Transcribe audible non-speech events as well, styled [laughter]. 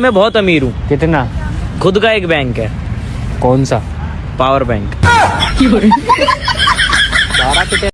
میں بہت امیر ہوں۔ کتنا؟ خود کا ایک بینک ہے۔ کون سا؟ Power bank. [laughs]